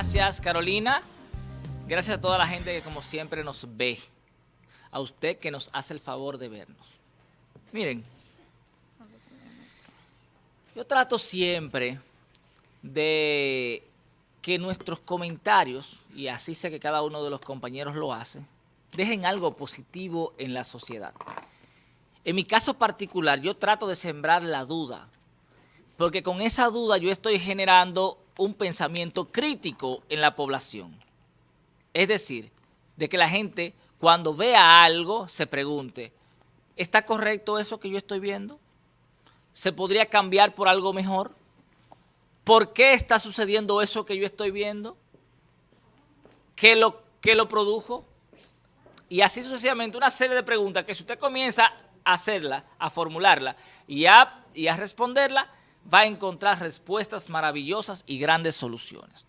Gracias, Carolina. Gracias a toda la gente que como siempre nos ve. A usted que nos hace el favor de vernos. Miren, yo trato siempre de que nuestros comentarios, y así sé que cada uno de los compañeros lo hace, dejen algo positivo en la sociedad. En mi caso particular, yo trato de sembrar la duda, porque con esa duda yo estoy generando un pensamiento crítico en la población. Es decir, de que la gente cuando vea algo se pregunte, ¿está correcto eso que yo estoy viendo? ¿Se podría cambiar por algo mejor? ¿Por qué está sucediendo eso que yo estoy viendo? ¿Qué lo, lo produjo? Y así sucesivamente una serie de preguntas que si usted comienza a hacerla, a formularla y a, y a responderla, va a encontrar respuestas maravillosas y grandes soluciones.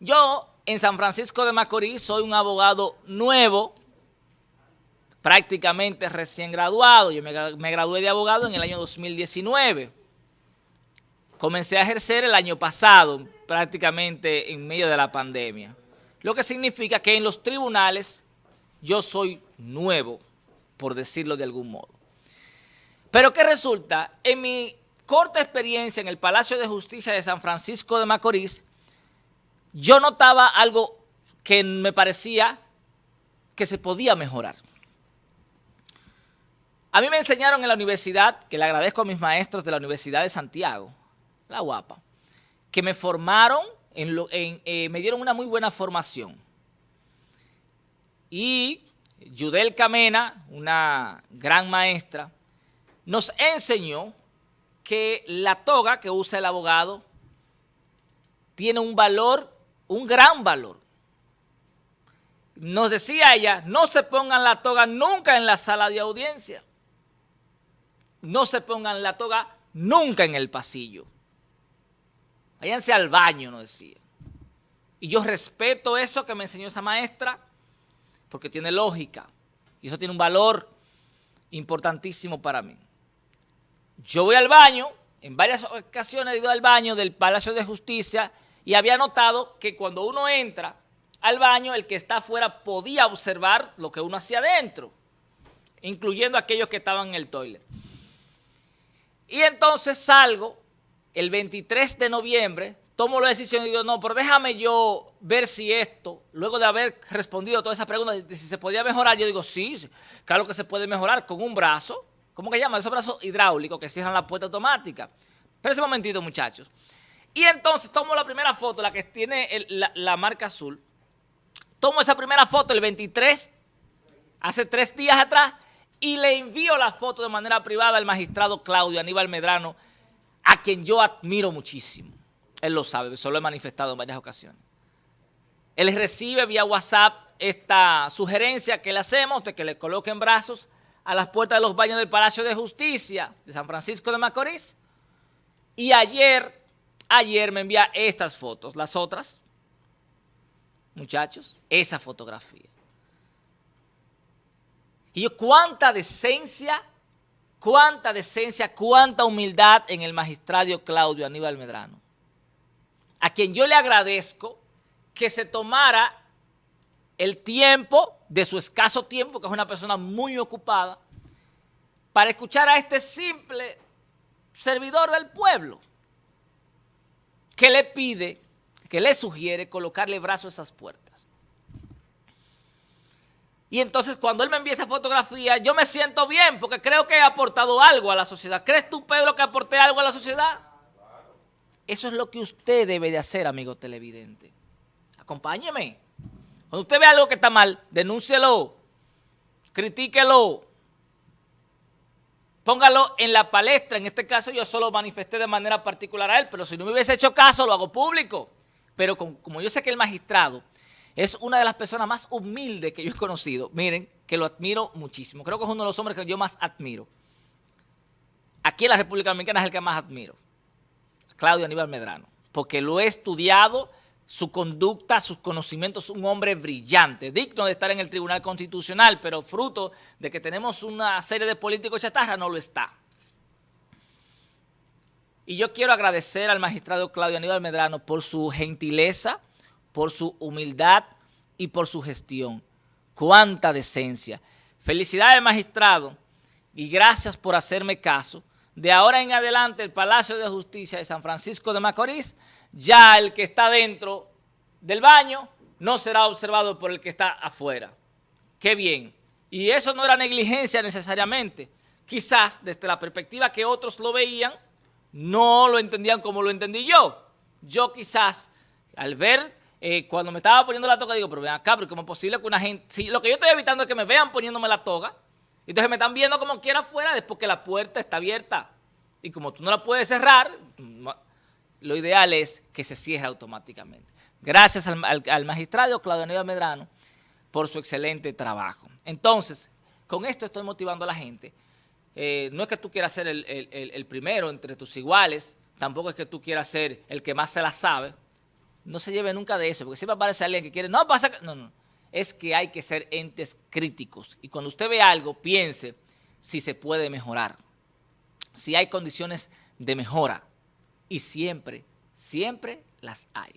Yo en San Francisco de Macorís soy un abogado nuevo, prácticamente recién graduado. Yo me, gradué de abogado en el año 2019. Comencé a ejercer el año pasado, prácticamente en medio de la pandemia. Lo que significa que en los tribunales yo soy nuevo, por decirlo de algún modo. Pero ¿qué resulta? En mi corta experiencia en el Palacio de Justicia de San Francisco de Macorís, yo notaba algo que me parecía que se podía mejorar. A mí me enseñaron en la universidad, que le agradezco a mis maestros de la Universidad de Santiago, la guapa, que me formaron, en eh, me dieron una muy buena formación. Y Yudel Camena, una gran maestra, nos enseñó que la toga que usa el abogado tiene un valor, un gran valor. Nos decía ella, no se pongan la toga nunca en la sala de audiencia. No se pongan la toga nunca en el pasillo. Váyanse al baño, nos decía. Y yo respeto eso que me enseñó esa maestra porque tiene lógica. Y eso tiene un valor importantísimo para mí. Yo voy al baño, en varias ocasiones he ido al baño del Palacio de Justicia y había notado que cuando uno entra al baño, el que está afuera podía observar lo que uno hacía adentro, incluyendo aquellos que estaban en el toilet. Y entonces salgo el 23 de noviembre, tomo la decisión y digo, no, pero déjame yo ver si esto, luego de haber respondido a todas esas preguntas, si se podía mejorar, yo digo, sí, claro que se puede mejorar con un brazo, ¿Cómo que llama? Esos brazos hidráulicos que cierran la puerta automática. Pero ese momentito, muchachos. Y entonces tomo la primera foto, la que tiene la, marca azul. Tomo esa primera foto el 23, hace tres días atrás, y le envío la foto de manera privada al magistrado Claudio Aníbal Medrano, a quien yo admiro muchísimo. Él lo sabe, solo he manifestado en varias ocasiones. Él recibe vía WhatsApp esta sugerencia que le hacemos de que le coloquen brazos a las puertas de los baños del Palacio de Justicia de San Francisco de Macorís. Y ayer, ayer me envía estas fotos, las otras, muchachos, esa fotografía. Y yo, cuánta decencia, cuánta decencia, cuánta humildad en el magistrado Claudio Aníbal Medrano, a quien yo le agradezco que se tomara el tiempo, de su escaso tiempo, que es una persona muy ocupada, para escuchar a este simple servidor del pueblo que le pide, que le sugiere colocarle brazo a esas puertas. Y entonces cuando él me envía esa fotografía, yo me siento bien porque creo que he aportado algo a la sociedad. ¿Crees tú, Pedro, que aporté algo a la sociedad? Eso es lo que usted debe de hacer, amigo televidente. Acompáñeme. Cuando usted ve algo que está mal, denúncielo, critíquelo, póngalo en la palestra. En este caso yo solo manifesté de manera particular a él, pero si no me hubiese hecho caso, lo hago público. Pero como yo sé que el magistrado es una de las personas más humildes que yo he conocido, miren, que lo admiro muchísimo. Creo que es uno de los hombres que yo más admiro. Aquí en la República Dominicana es el que más admiro, Claudio Aníbal Medrano, porque lo he estudiado su conducta, sus conocimientos, un hombre brillante, digno de estar en el Tribunal Constitucional, pero fruto de que tenemos una serie de políticos chatarra, no lo está. Y yo quiero agradecer al magistrado Claudio Aníbal Medrano por su gentileza, por su humildad y por su gestión. ¡Cuánta decencia! Felicidades, magistrado, y gracias por hacerme caso. De ahora en adelante, el Palacio de Justicia de San Francisco de Macorís, ya el que está dentro del baño no será observado por el que está afuera. ¡Qué bien! Y eso no era negligencia necesariamente. Quizás desde la perspectiva que otros lo veían, no lo entendían como lo entendí yo. Yo quizás, al ver, eh, cuando me estaba poniendo la toga, digo, pero ven acá, pero ¿cómo es posible que una gente... Si lo que yo estoy evitando es que me vean poniéndome la toga, entonces me están viendo como quiera afuera después que la puerta está abierta. Y como tú no la puedes cerrar, lo ideal es que se cierre automáticamente. Gracias al, magistrado Claudio Medrano por su excelente trabajo. Entonces, con esto estoy motivando a la gente. Eh, no es que tú quieras ser el, primero entre tus iguales, tampoco es que tú quieras ser el que más se la sabe. No se lleve nunca de eso, porque siempre aparece alguien que quiere, no pasa, no, no. Es que hay que ser entes críticos. Y cuando usted ve algo, piense si se puede mejorar, si hay condiciones de mejora. Y siempre, siempre las hay.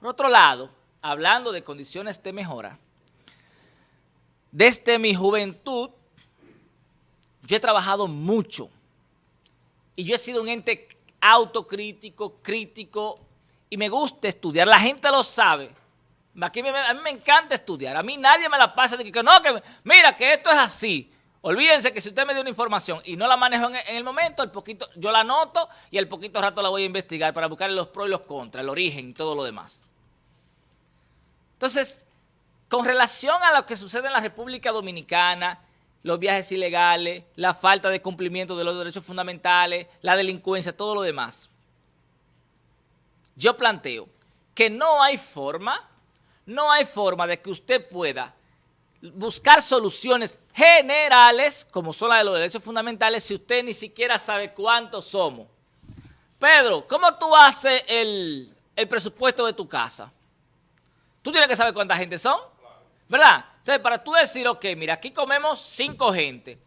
Por otro lado, hablando de condiciones de mejora, desde mi juventud, yo he trabajado mucho y yo he sido un ente autocrítico, crítico y me gusta estudiar. La gente lo sabe. Aquí a mí me encanta estudiar. A mí nadie me la pasa de que no, que mira que esto es así. Olvídense que si usted me dio una información y no la manejo en, el momento, el poquito, yo la anoto y al poquito rato la voy a investigar para buscar los pros y los contras, el origen y todo lo demás. Entonces, con relación a lo que sucede en la República Dominicana, los viajes ilegales, la falta de cumplimiento de los derechos fundamentales, la delincuencia, todo lo demás. Yo planteo que no hay forma, no hay forma de que usted pueda buscar soluciones generales, como son las de los derechos fundamentales, si usted ni siquiera sabe cuántos somos. Pedro, ¿cómo tú haces el, el presupuesto de tu casa? Tú tienes que saber cuánta gente son. ¿Verdad? Entonces, para tú decir, ok, mira, aquí comemos cinco gente.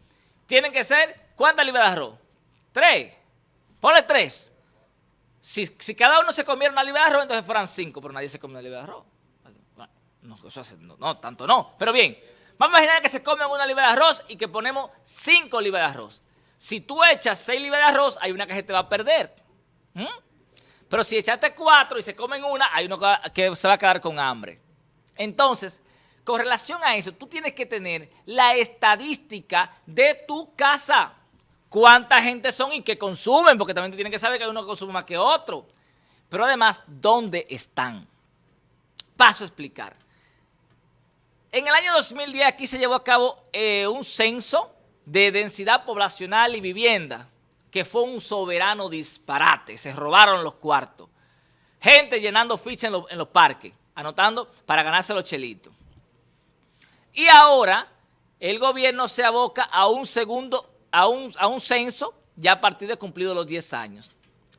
Tienen que ser, ¿cuántas libras de arroz? Tres. Ponle tres. Si, cada uno se comiera una libra de arroz, entonces fueran cinco, pero nadie se come una libra de arroz. No, no, tanto no. Pero bien, vamos a imaginar que se comen una libra de arroz y que ponemos cinco libras de arroz. Si tú echas seis libras de arroz, hay una que se te va a perder. Pero si echaste cuatro y se comen una, hay uno que se va a quedar con hambre. Entonces, con relación a eso, tú tienes que tener la estadística de tu casa. Cuánta gente son y qué consumen, porque también tú tienes que saber que hay uno que consume más que otro. Pero además, ¿dónde están? Paso a explicar. En el año 2010 aquí se llevó a cabo eh, un censo de densidad poblacional y vivienda, que fue un soberano disparate. Se robaron los cuartos. Gente llenando fichas en, los parques, anotando para ganarse los chelitos. Y ahora el gobierno se aboca a un segundo, a un, a un censo ya a partir de cumplidos los 10 años.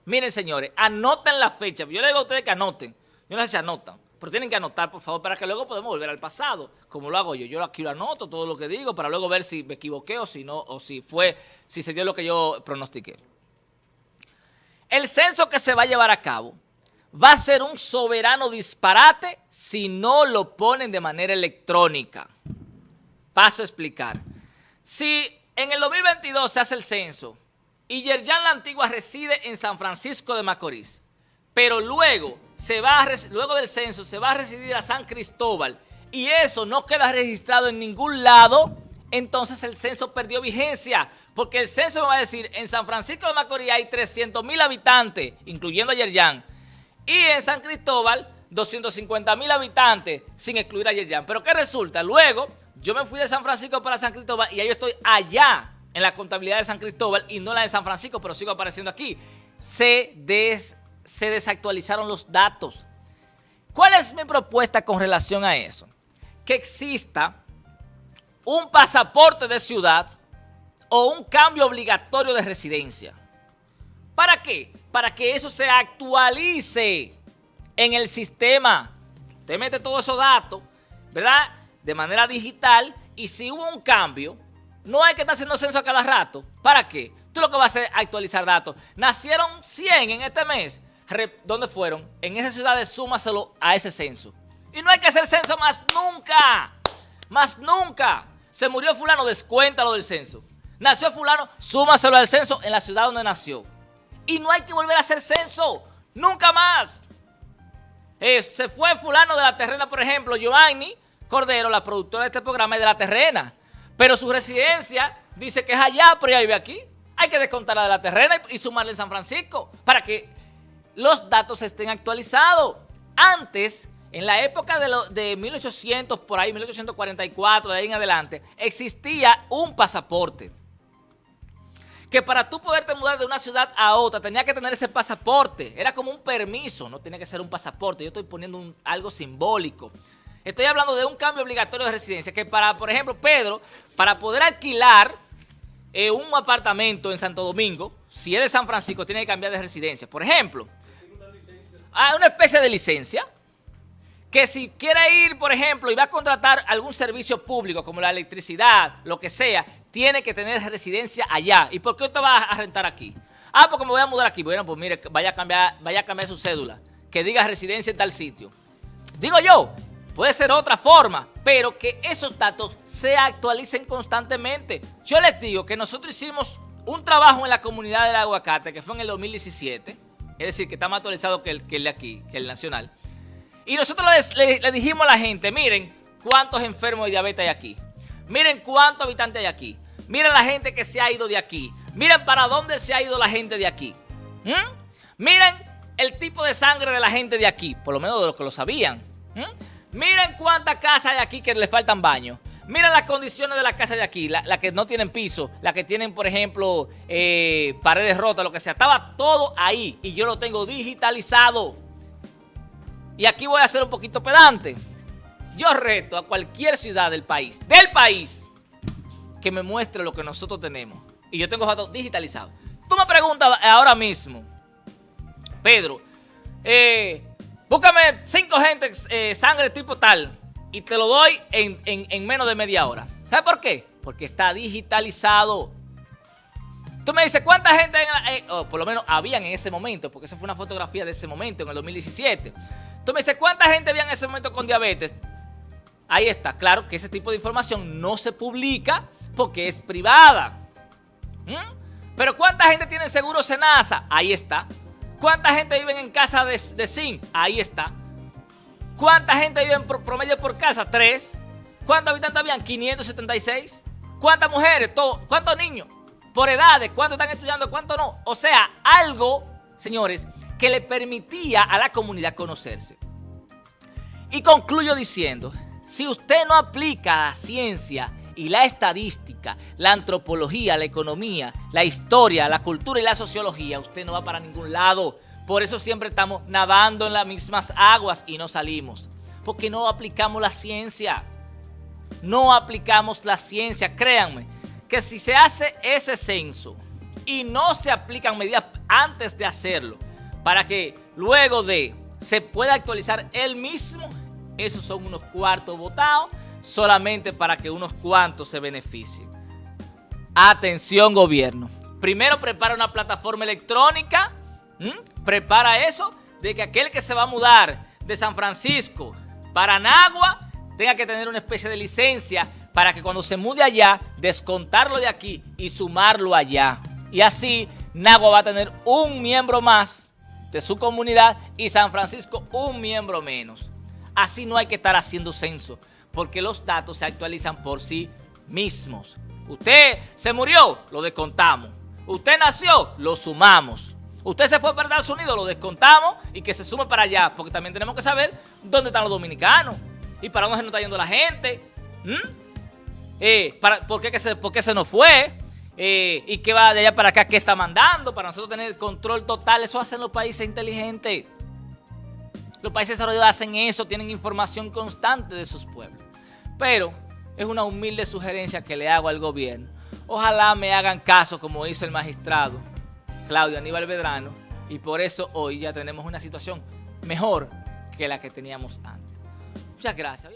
Miren, señores, anoten la fecha. Yo les digo a ustedes que anoten. Yo no sé si anotan, pero tienen que anotar, por favor, para que luego podamos volver al pasado, como lo hago yo. Yo aquí lo anoto, todo lo que digo, para luego ver si me equivoqué o si no, o si fue, si se dio lo que yo pronostiqué. El censo que se va a llevar a cabo va a ser un soberano disparate si no lo ponen de manera electrónica. Paso a explicar. Si en el 2022 se hace el censo y Yerjan La Antigua reside en San Francisco de Macorís, pero luego, se va luego del censo se va a residir a San Cristóbal y eso no queda registrado en ningún lado, entonces el censo perdió vigencia, porque el censo va a decir, en San Francisco de Macorís hay 300 mil habitantes, incluyendo a Yerjan, y en San Cristóbal 250 mil habitantes, sin excluir a Yerjan. Pero ¿qué resulta? Luego yo me fui de San Francisco para San Cristóbal y ahí estoy allá en la contabilidad de San Cristóbal y no la de San Francisco, pero sigo apareciendo aquí. Se, se desactualizaron los datos. ¿Cuál es mi propuesta con relación a eso? Que exista un pasaporte de ciudad o un cambio obligatorio de residencia. ¿Para qué? Para que eso se actualice en el sistema. Usted mete todos esos datos, ¿verdad? de manera digital y si hubo un cambio, no hay que estar haciendo censo a cada rato. ¿Para qué? Tú lo que vas a hacer es actualizar datos. Nacieron 100 en este mes. ¿Dónde fueron? En esas ciudades súmaselo a ese censo. Y no hay que hacer censo más nunca. Más nunca. Se murió fulano, descuéntalo del censo. Nació fulano, súmaselo al censo en la ciudad donde nació. Y no hay que volver a hacer censo. Nunca más. Eh, se fue fulano de la terrena, por ejemplo, Giovanni Cordero, la productora de este programa, es de la terrena. Pero su residencia dice que es allá, pero ya vive aquí. Hay que descontarla de la terrena y, sumarle en San Francisco para que los datos estén actualizados. Antes, en la época de, de 1800, por ahí, 1844, de ahí en adelante, existía un pasaporte. Que para tú poderte mudar de una ciudad a otra, tenía que tener ese pasaporte. Era como un permiso, no tenía que ser un pasaporte. Yo estoy poniendo algo simbólico. Estoy hablando de un cambio obligatorio de residencia, que para, por ejemplo, Pedro, para poder alquilar eh, un apartamento en Santo Domingo, si es de San Francisco, tiene que cambiar de residencia. Por ejemplo, hay una especie de licencia que si quiere ir, por ejemplo, y va a contratar algún servicio público, como la electricidad, lo que sea, tiene que tener residencia allá. ¿Y por qué usted va a rentar aquí? Ah, porque me voy a mudar aquí. Bueno, pues mire, vaya a cambiar, vaya a cambiar su cédula, que diga residencia en tal sitio. Digo yo, puede ser otra forma, pero que esos datos se actualicen constantemente. Yo les digo que nosotros hicimos un trabajo en la comunidad del aguacate, que fue en el 2017, es decir, que está más actualizado que el, que el de aquí, que el nacional. Y nosotros le, dijimos a la gente, miren cuántos enfermos de diabetes hay aquí. Miren cuántos habitantes hay aquí. Miren la gente que se ha ido de aquí. Miren para dónde se ha ido la gente de aquí. ¿Mm? Miren el tipo de sangre de la gente de aquí, por lo menos de los que lo sabían. ¿Mm? Miren cuántas casas hay aquí que le faltan baños. Miren las condiciones de las casas de aquí, la que no tienen piso, las que tienen, por ejemplo, eh, paredes rotas, lo que sea. Estaba todo ahí y yo lo tengo digitalizado. Y aquí voy a ser un poquito pedante. Yo reto a cualquier ciudad del país, del país, que me muestre lo que nosotros tenemos. Y yo tengo datos digitalizados. Tú me preguntas ahora mismo, Pedro, eh, Búscame cinco gente, eh, sangre tipo tal, y te lo doy en, menos de media hora. ¿Sabes por qué? Porque está digitalizado. Tú me dices, ¿cuánta gente, en eh, por lo menos habían en ese momento, porque esa fue una fotografía de ese momento, en el 2017. Tú me dices, ¿cuánta gente había en ese momento con diabetes? Ahí está, claro que ese tipo de información no se publica porque es privada. ¿Mm? Pero ¿cuánta gente tiene seguro Senasa? Ahí está. ¿Cuánta gente vive en casa de, de zinc? Ahí está. ¿Cuánta gente vive en promedio por casa? Tres. ¿Cuántos habitantes habían? 576. ¿Cuántas mujeres? ¿Cuántos niños? Por edades. ¿Cuántos están estudiando? ¿Cuántos no? O sea, algo, señores, que le permitía a la comunidad conocerse. Y concluyo diciendo, si usted no aplica la ciencia y la estadística, la antropología, la economía, la historia, la cultura y la sociología, usted no va para ningún lado. Por eso siempre estamos nadando en las mismas aguas y no salimos. Porque no aplicamos la ciencia. No aplicamos la ciencia. Créanme que si se hace ese censo y no se aplican medidas antes de hacerlo, para que luego de se pueda actualizar el mismo, esos son unos cuartos votados solamente para que unos cuantos se beneficien. Atención gobierno. Primero prepara una plataforma electrónica, prepara eso de que aquel que se va a mudar de San Francisco para Nagua tenga que tener una especie de licencia para que cuando se mude allá, descontarlo de aquí y sumarlo allá. Y así Nagua va a tener un miembro más de su comunidad y San Francisco un miembro menos. Así no hay que estar haciendo censo porque los datos se actualizan por sí mismos. Usted se murió, lo descontamos. Usted nació, lo sumamos. Usted se fue para Estados Unidos, lo descontamos y que se sume para allá, porque también tenemos que saber dónde están los dominicanos y para dónde se nos está yendo la gente. Eh, para, ¿por, qué se, ¿Por qué se nos fue? Eh, ¿Y qué va de allá para acá? ¿Qué está mandando? Para nosotros tener control total. Eso hacen los países inteligentes. Los países desarrollados hacen eso, tienen información constante de sus pueblos. Pero es una humilde sugerencia que le hago al gobierno. Ojalá me hagan caso como hizo el magistrado Claudio Aníbal Vedrano y por eso hoy ya tenemos una situación mejor que la que teníamos antes. Muchas gracias.